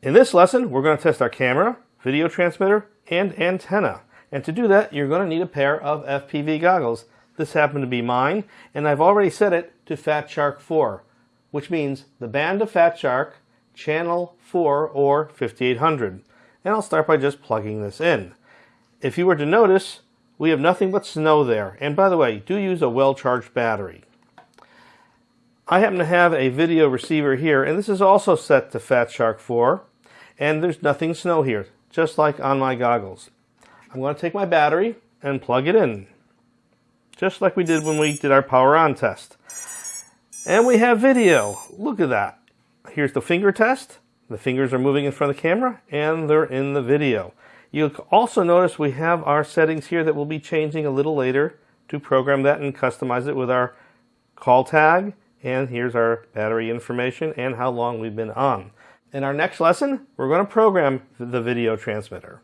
In this lesson, we're going to test our camera, video transmitter, and antenna. And to do that, you're going to need a pair of FPV goggles. This happened to be mine, and I've already set it to Fat Shark 4, which means the band of Fat Shark, channel 4 or 5800. And I'll start by just plugging this in. If you were to notice, we have nothing but snow there. And by the way, do use a well-charged battery. I happen to have a video receiver here, and this is also set to Fat Shark 4, and there's nothing snow here, just like on my goggles. I'm going to take my battery and plug it in, just like we did when we did our power on test. And we have video. Look at that. Here's the finger test. The fingers are moving in front of the camera, and they're in the video. You'll also notice we have our settings here that we'll be changing a little later to program that and customize it with our call tag. And here's our battery information and how long we've been on. In our next lesson, we're going to program the video transmitter.